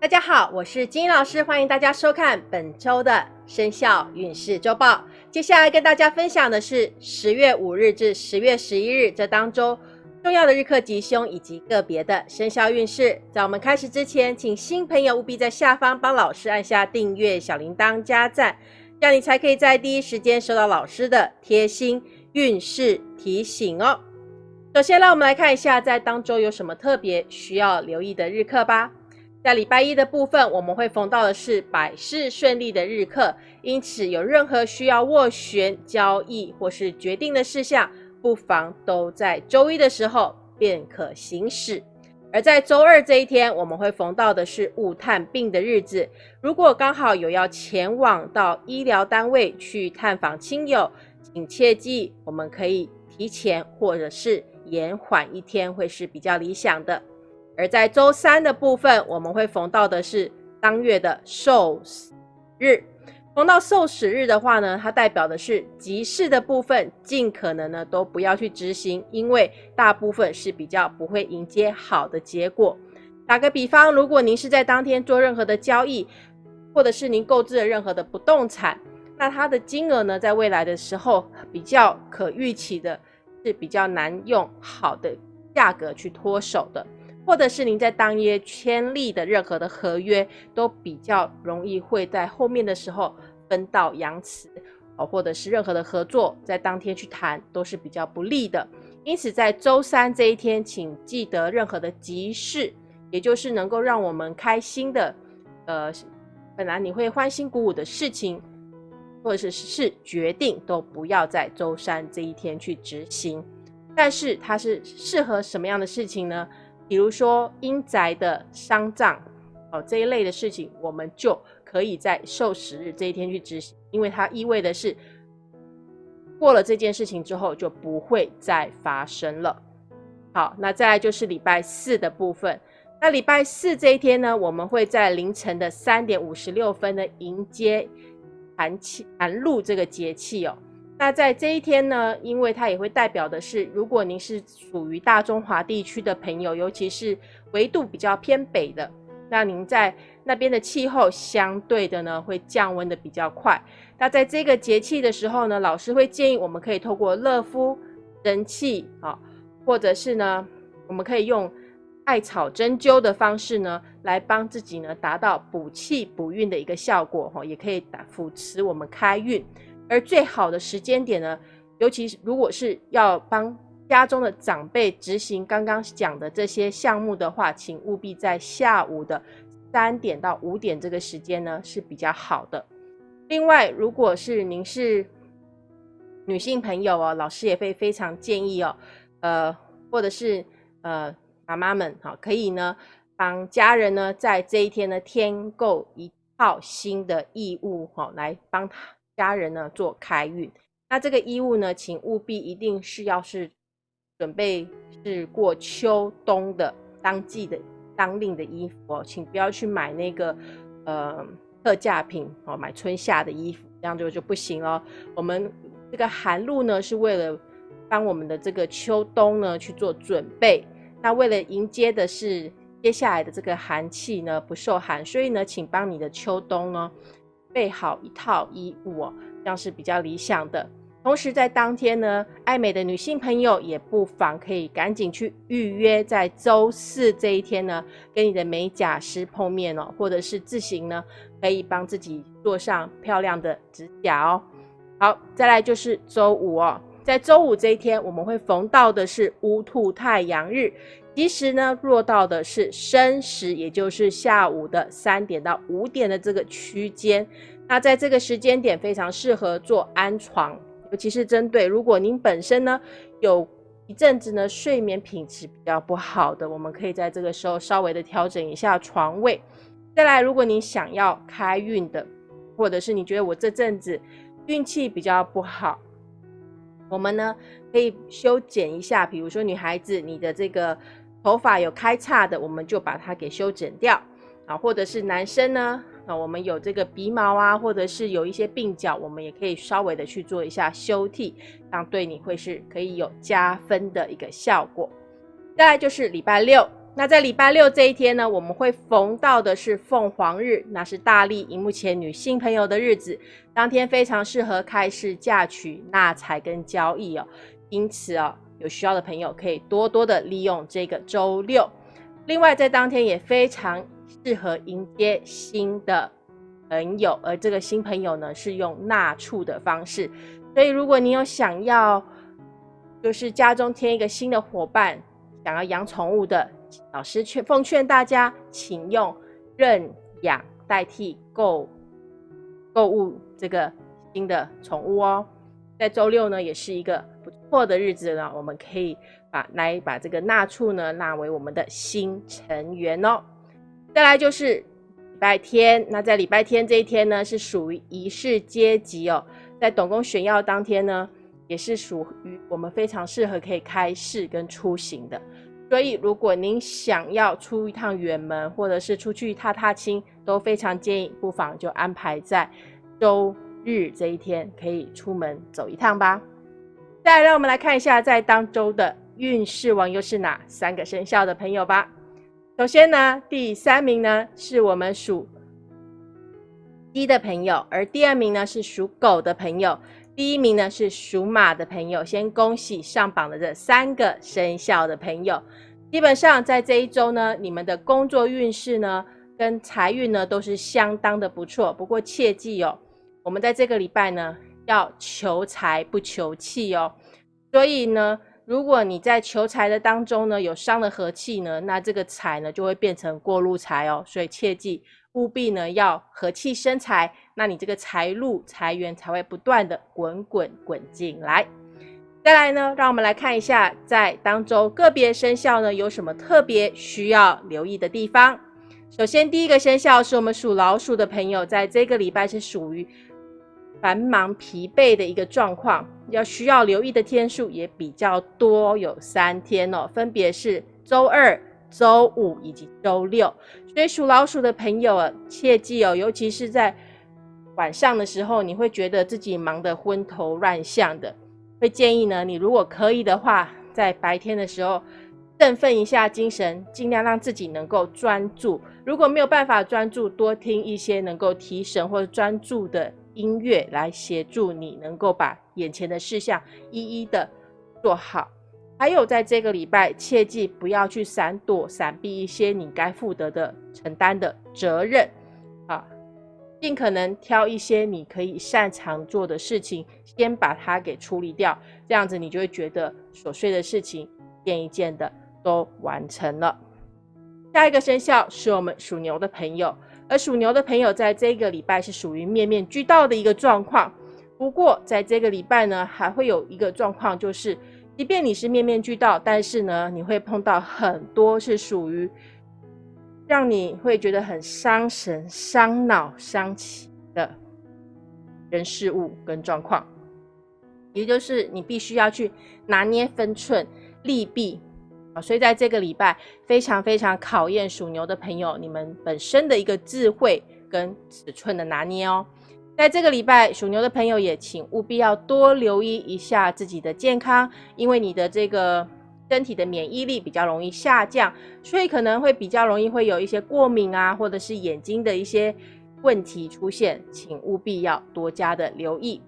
大家好，我是金老师，欢迎大家收看本周的生肖运势周报。接下来跟大家分享的是十月五日至十月十一日这当中重要的日课吉凶以及个别的生肖运势。在我们开始之前，请新朋友务必在下方帮老师按下订阅、小铃铛、加赞，这样你才可以在第一时间收到老师的贴心运势提醒哦。首先，让我们来看一下在当周有什么特别需要留意的日课吧。在礼拜一的部分，我们会逢到的是百事顺利的日课，因此有任何需要斡旋、交易或是决定的事项，不妨都在周一的时候便可行使。而在周二这一天，我们会逢到的是物探病的日子，如果刚好有要前往到医疗单位去探访亲友，请切记，我们可以提前或者是延缓一天，会是比较理想的。而在周三的部分，我们会逢到的是当月的受死日。逢到受死日的话呢，它代表的是急事的部分，尽可能呢都不要去执行，因为大部分是比较不会迎接好的结果。打个比方，如果您是在当天做任何的交易，或者是您购置了任何的不动产，那它的金额呢，在未来的时候比较可预期的，是比较难用好的价格去脱手的。或者是您在当夜签立的任何的合约，都比较容易会在后面的时候分道扬镳哦，或者是任何的合作在当天去谈都是比较不利的。因此，在周三这一天，请记得任何的急事，也就是能够让我们开心的，呃，本来你会欢欣鼓舞的事情，或者是是决定，都不要在周三这一天去执行。但是它是适合什么样的事情呢？比如说阴宅的丧葬，哦这一类的事情，我们就可以在受时日这一天去执行，因为它意味的是过了这件事情之后就不会再发生了。好，那再来就是礼拜四的部分。那礼拜四这一天呢，我们会在凌晨的三点五十六分呢迎接寒气寒露这个节气哦。那在这一天呢，因为它也会代表的是，如果您是属于大中华地区的朋友，尤其是纬度比较偏北的，那您在那边的气候相对的呢会降温的比较快。那在这个节气的时候呢，老师会建议我们可以透过热敷、蒸气啊，或者是呢，我们可以用艾草针灸的方式呢，来帮自己呢达到补气补运的一个效果哈，也可以打扶持我们开运。而最好的时间点呢，尤其是如果是要帮家中的长辈执行刚刚讲的这些项目的话，请务必在下午的三点到五点这个时间呢是比较好的。另外，如果是您是女性朋友哦，老师也会非常建议哦，呃，或者是呃妈妈们哈，可以呢帮家人呢在这一天呢添购一套新的衣物哈，来帮他。家人呢做开运，那这个衣物呢，请务必一定是要是准备是过秋冬的当季的当令的衣服哦，请不要去买那个呃特价品哦，买春夏的衣服，这样就就不行了。我们这个寒露呢，是为了帮我们的这个秋冬呢去做准备，那为了迎接的是接下来的这个寒气呢不受寒，所以呢，请帮你的秋冬呢。备好一套衣物哦，这样是比较理想的。同时在当天呢，爱美的女性朋友也不妨可以赶紧去预约，在周四这一天呢，跟你的美甲师碰面哦，或者是自行呢，可以帮自己做上漂亮的指甲哦。好，再来就是周五哦，在周五这一天，我们会逢到的是乌兔太阳日。其实呢，落到的是申时，也就是下午的三点到五点的这个区间。那在这个时间点，非常适合做安床，尤其是针对如果您本身呢有一阵子呢睡眠品质比较不好的，我们可以在这个时候稍微的调整一下床位。再来，如果你想要开运的，或者是你觉得我这阵子运气比较不好，我们呢可以修剪一下，比如说女孩子你的这个。头发有开叉的，我们就把它给修剪掉啊，或者是男生呢，啊，我们有这个鼻毛啊，或者是有一些鬓角，我们也可以稍微的去做一下修剃，这样对你会是可以有加分的一个效果。再来就是礼拜六，那在礼拜六这一天呢，我们会逢到的是凤凰日，那是大力荧幕前女性朋友的日子，当天非常适合开市嫁娶、纳财跟交易哦。因此哦，有需要的朋友可以多多的利用这个周六。另外，在当天也非常适合迎接新的朋友，而这个新朋友呢，是用纳畜的方式。所以，如果你有想要，就是家中添一个新的伙伴，想要养宠物的。老师劝奉劝大家，请用认养代替购购物这个新的宠物哦。在周六呢，也是一个破的日子呢，我们可以把来把这个纳畜呢纳为我们的新成员哦。再来就是礼拜天，那在礼拜天这一天呢，是属于仪式阶级哦。在董公选要当天呢，也是属于我们非常适合可以开市跟出行的。所以，如果您想要出一趟远门，或者是出去踏踏青，都非常建议，不妨就安排在周日这一天，可以出门走一趟吧。再来，让我们来看一下，在当周的运势王又是哪三个生肖的朋友吧。首先呢，第三名呢是我们属鸡的朋友，而第二名呢是属狗的朋友。第一名呢是属马的朋友，先恭喜上榜的这三个生肖的朋友。基本上在这一周呢，你们的工作运势呢跟财运呢都是相当的不错。不过切记哦，我们在这个礼拜呢要求财不求气哦。所以呢，如果你在求财的当中呢有伤了和气呢，那这个财呢就会变成过路财哦。所以切记。务必呢要和气生财，那你这个财路财源才会不断的滚滚滚进来。再来呢，让我们来看一下，在当中个别生肖呢有什么特别需要留意的地方。首先，第一个生肖是我们属老鼠的朋友，在这个礼拜是属于繁忙疲惫的一个状况，要需要留意的天数也比较多，有三天哦，分别是周二。周五以及周六，所以属老鼠的朋友啊，切记哦，尤其是在晚上的时候，你会觉得自己忙得昏头乱向的，会建议呢，你如果可以的话，在白天的时候振奋一下精神，尽量让自己能够专注。如果没有办法专注，多听一些能够提神或者专注的音乐，来协助你能够把眼前的事项一一的做好。还有，在这个礼拜，切记不要去闪躲、闪避一些你该负责的、承担的责任啊！尽可能挑一些你可以擅长做的事情，先把它给处理掉。这样子，你就会觉得琐碎的事情一件一件的都完成了。下一个生肖是我们属牛的朋友，而属牛的朋友在这个礼拜是属于面面俱到的一个状况。不过，在这个礼拜呢，还会有一个状况，就是。即便你是面面俱到，但是呢，你会碰到很多是属于让你会觉得很伤神、伤脑、伤气的人事物跟状况，也就是你必须要去拿捏分寸、利弊。所以在这个礼拜，非常非常考验属牛的朋友，你们本身的一个智慧跟尺寸的拿捏哦。在这个礼拜，属牛的朋友也请务必要多留意一下自己的健康，因为你的这个身体的免疫力比较容易下降，所以可能会比较容易会有一些过敏啊，或者是眼睛的一些问题出现，请务必要多加的留意。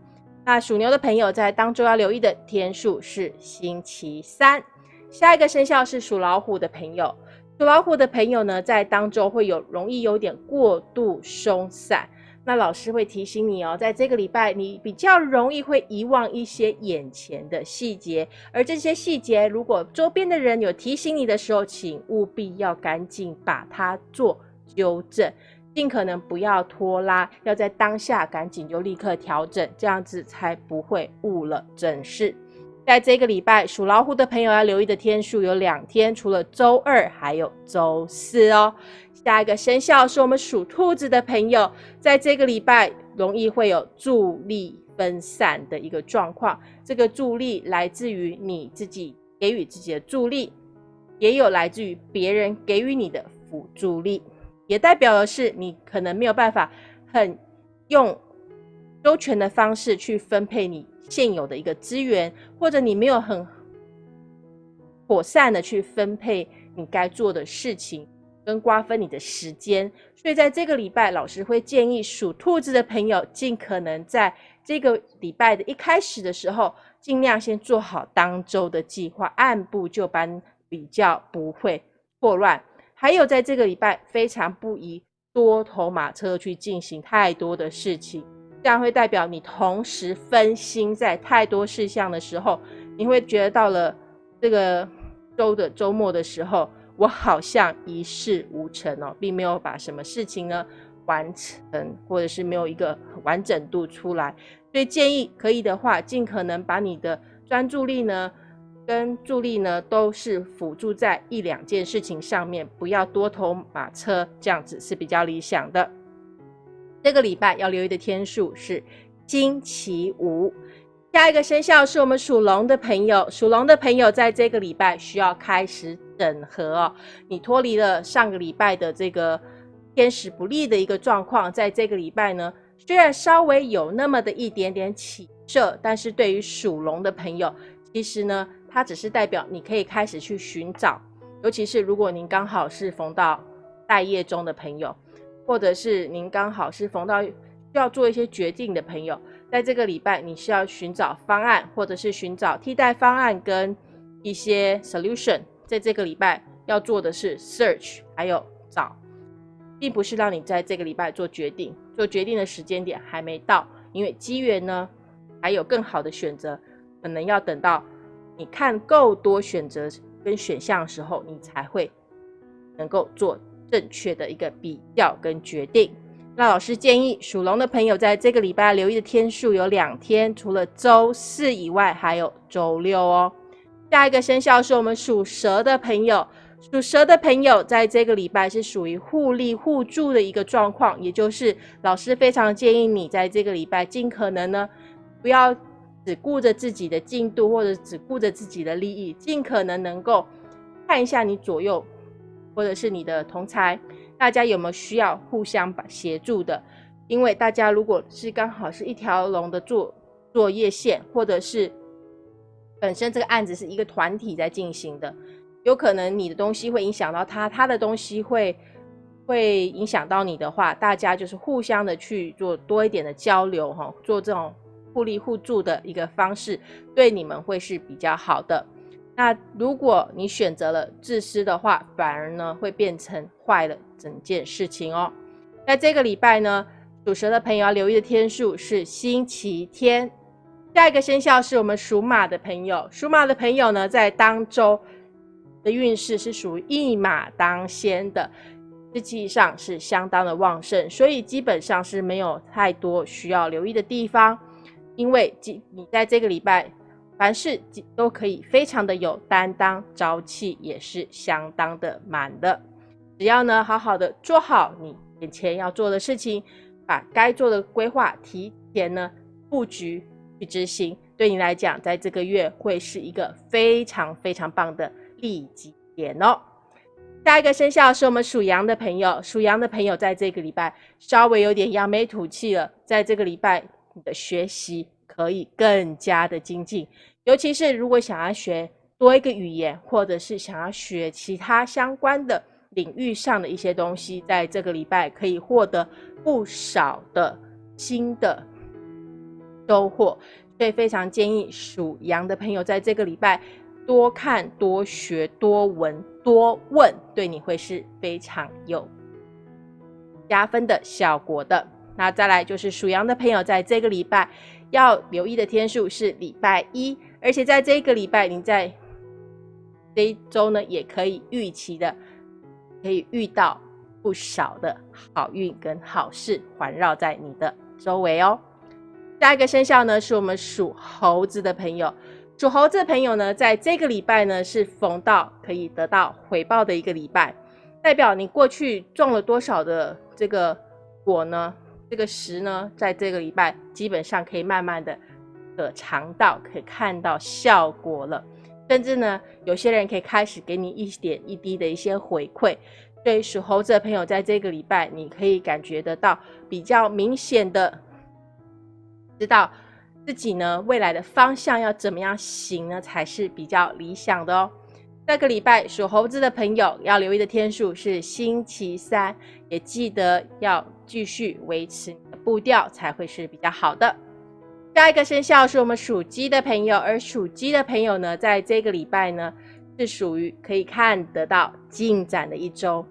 那属牛的朋友在当周要留意的天数是星期三。下一个生肖是属老虎的朋友，属老虎的朋友呢，在当周会有容易有点过度松散。那老师会提醒你哦，在这个礼拜，你比较容易会遗忘一些眼前的细节，而这些细节，如果周边的人有提醒你的时候，请务必要赶紧把它做纠正，尽可能不要拖拉，要在当下赶紧就立刻调整，这样子才不会误了正事。在这个礼拜，属老虎的朋友要留意的天数有两天，除了周二，还有周四哦。下一个生肖是我们属兔子的朋友，在这个礼拜容易会有助力分散的一个状况。这个助力来自于你自己给予自己的助力，也有来自于别人给予你的辅助力，也代表的是你可能没有办法很用周全的方式去分配你现有的一个资源，或者你没有很妥善的去分配。你该做的事情，跟瓜分你的时间。所以在这个礼拜，老师会建议属兔子的朋友，尽可能在这个礼拜的一开始的时候，尽量先做好当周的计划，按部就班，比较不会错乱。还有在这个礼拜，非常不宜多头马车去进行太多的事情，这样会代表你同时分心在太多事项的时候，你会觉得到了这个周的周末的时候，我好像一事无成哦，并没有把什么事情呢完成，或者是没有一个完整度出来。所以建议可以的话，尽可能把你的专注力呢跟助力呢都是辅助在一两件事情上面，不要多头马车，这样子是比较理想的。这个礼拜要留意的天数是星期五。下一个生肖是我们属龙的朋友，属龙的朋友在这个礼拜需要开始整合哦。你脱离了上个礼拜的这个天时不利的一个状况，在这个礼拜呢。虽然稍微有那么的一点点起色，但是对于属龙的朋友，其实呢，它只是代表你可以开始去寻找，尤其是如果您刚好是逢到待业中的朋友，或者是您刚好是逢到要做一些决定的朋友，在这个礼拜你需要寻找方案，或者是寻找替代方案跟一些 solution，在这个礼拜要做的是 search，还有找。并不是让你在这个礼拜做决定，做决定的时间点还没到，因为机缘呢还有更好的选择，可能要等到你看够多选择跟选项的时候，你才会能够做正确的一个比较跟决定。那老师建议属龙的朋友在这个礼拜留意的天数有两天，除了周四以外，还有周六哦。下一个生肖是我们属蛇的朋友。属蛇的朋友，在这个礼拜是属于互利互助的一个状况，也就是老师非常建议你在这个礼拜尽可能呢，不要只顾着自己的进度，或者只顾着自己的利益，尽可能能够看一下你左右，或者是你的同才，大家有没有需要互相协助的？因为大家如果是刚好是一条龙的作作业线，或者是本身这个案子是一个团体在进行的。有可能你的东西会影响到他，他的东西会会影响到你的话，大家就是互相的去做多一点的交流哈，做这种互利互助的一个方式，对你们会是比较好的。那如果你选择了自私的话，反而呢会变成坏了整件事情哦。在这个礼拜呢，属蛇的朋友要留意的天数是星期天。下一个生肖是我们属马的朋友，属马的朋友呢在当周。的运势是属于一马当先的，实际上是相当的旺盛，所以基本上是没有太多需要留意的地方。因为你你在这个礼拜凡事都可以非常的有担当，朝气也是相当的满的。只要呢好好的做好你眼前要做的事情，把该做的规划提前呢布局去执行，对你来讲，在这个月会是一个非常非常棒的。利己点哦。下一个生肖是我们属羊的朋友，属羊的朋友在这个礼拜稍微有点扬眉吐气了。在这个礼拜，你的学习可以更加的精进，尤其是如果想要学多一个语言，或者是想要学其他相关的领域上的一些东西，在这个礼拜可以获得不少的新的收获。所以非常建议属羊的朋友在这个礼拜。多看、多学、多闻、多问，对你会是非常有加分的效果的。那再来就是属羊的朋友，在这个礼拜要留意的天数是礼拜一，而且在这个礼拜，你在这一周呢，也可以预期的，可以遇到不少的好运跟好事环绕在你的周围哦。下一个生肖呢，是我们属猴子的朋友。属猴子的朋友呢，在这个礼拜呢，是逢到可以得到回报的一个礼拜，代表你过去种了多少的这个果呢？这个实呢，在这个礼拜基本上可以慢慢的的肠道，可以看到效果了，甚至呢，有些人可以开始给你一点一滴的一些回馈。所以属猴子的朋友，在这个礼拜，你可以感觉得到比较明显的知道。自己呢，未来的方向要怎么样行呢，才是比较理想的哦。这个礼拜属猴子的朋友要留意的天数是星期三，也记得要继续维持步调，才会是比较好的。下一个生肖是我们属鸡的朋友，而属鸡的朋友呢，在这个礼拜呢，是属于可以看得到进展的一周。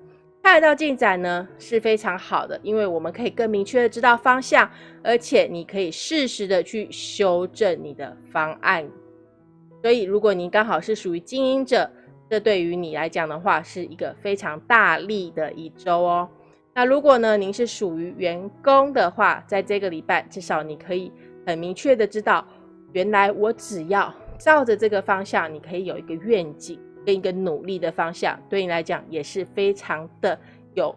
看得到进展呢是非常好的，因为我们可以更明确的知道方向，而且你可以适时的去修正你的方案。所以，如果您刚好是属于经营者，这对于你来讲的话，是一个非常大力的一周哦。那如果呢，您是属于员工的话，在这个礼拜，至少你可以很明确的知道，原来我只要照着这个方向，你可以有一个愿景跟一个努力的方向，对你来讲也是非常的有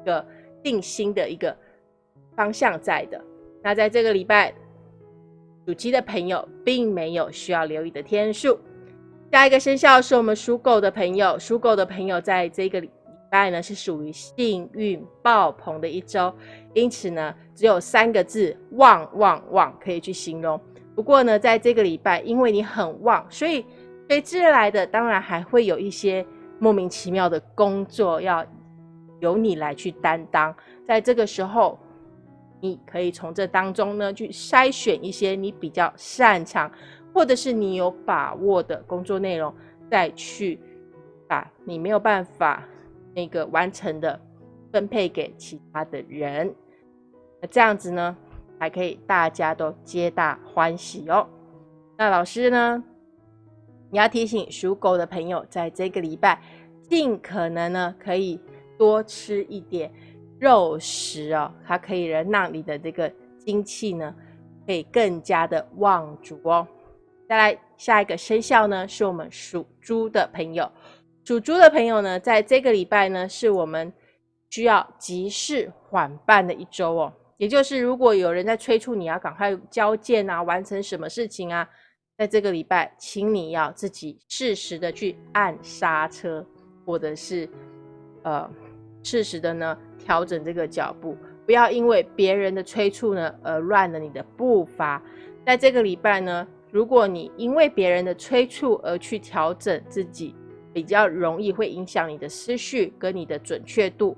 一个定心的一个方向在的。那在这个礼拜，属鸡的朋友并没有需要留意的天数。下一个生肖是我们属狗的朋友，属狗的朋友在这个礼拜呢是属于幸运爆棚的一周，因此呢只有三个字旺旺旺可以去形容。不过呢，在这个礼拜，因为你很旺，所以随之而来的当然还会有一些莫名其妙的工作要由你来去担当。在这个时候，你可以从这当中呢去筛选一些你比较擅长。或者是你有把握的工作内容，再去把你没有办法那个完成的分配给其他的人，那这样子呢，还可以大家都皆大欢喜哦。那老师呢，你要提醒属狗的朋友，在这个礼拜尽可能呢，可以多吃一点肉食哦，它可以让你的这个精气呢，可以更加的旺足哦。再来下一个生肖呢，是我们属猪的朋友。属猪的朋友呢，在这个礼拜呢，是我们需要急事缓办的一周哦。也就是，如果有人在催促你要赶快交件啊，完成什么事情啊，在这个礼拜，请你要自己适时的去按刹车，或者是呃适时的呢调整这个脚步，不要因为别人的催促呢而乱了你的步伐。在这个礼拜呢。如果你因为别人的催促而去调整自己，比较容易会影响你的思绪跟你的准确度，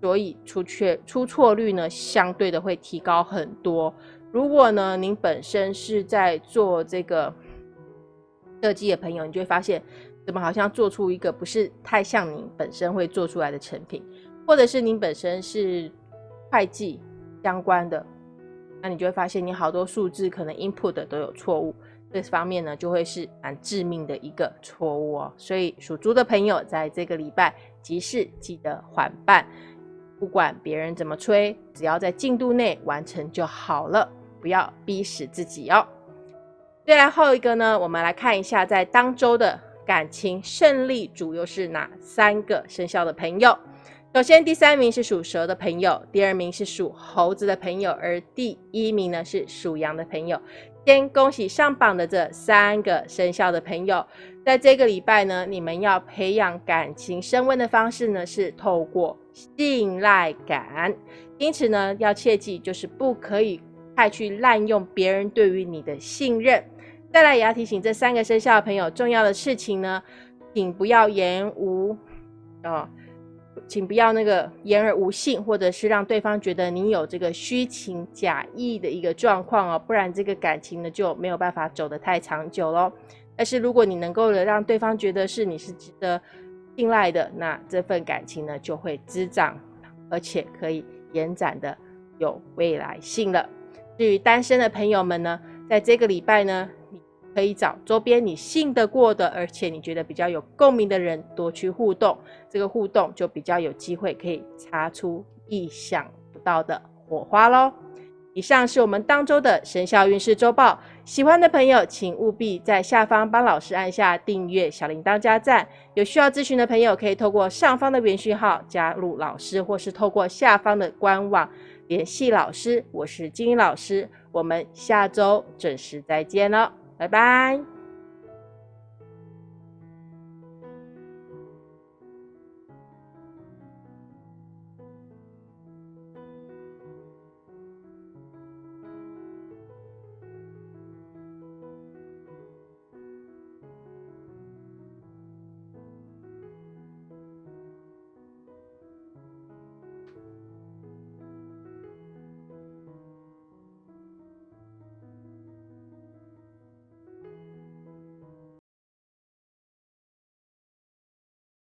所以出错出错率呢相对的会提高很多。如果呢您本身是在做这个设计的朋友，你就会发现怎么好像做出一个不是太像您本身会做出来的成品，或者是您本身是会计相关的，那你就会发现你好多数字可能 input 都有错误。这方面呢，就会是蛮致命的一个错误哦。所以属猪的朋友，在这个礼拜急事记得缓办，不管别人怎么催，只要在进度内完成就好了，不要逼死自己哦。再来后一个呢，我们来看一下在当周的感情胜利组又是哪三个生肖的朋友。首先，第三名是属蛇的朋友，第二名是属猴子的朋友，而第一名呢是属羊的朋友。先恭喜上榜的这三个生肖的朋友，在这个礼拜呢，你们要培养感情升温的方式呢，是透过信赖感。因此呢，要切记，就是不可以太去滥用别人对于你的信任。再来，也要提醒这三个生肖的朋友，重要的事情呢，请不要言无哦。请不要那个言而无信，或者是让对方觉得你有这个虚情假意的一个状况哦，不然这个感情呢就没有办法走得太长久喽。但是如果你能够的让对方觉得是你是值得信赖的，那这份感情呢就会滋长，而且可以延展的有未来性了。至于单身的朋友们呢，在这个礼拜呢。可以找周边你信得过的，而且你觉得比较有共鸣的人多去互动，这个互动就比较有机会可以擦出意想不到的火花喽。以上是我们当周的生肖运势周报，喜欢的朋友请务必在下方帮老师按下订阅、小铃铛加赞。有需要咨询的朋友可以透过上方的联讯号加入老师，或是透过下方的官网联系老师。我是金英老师，我们下周准时再见了。拜拜。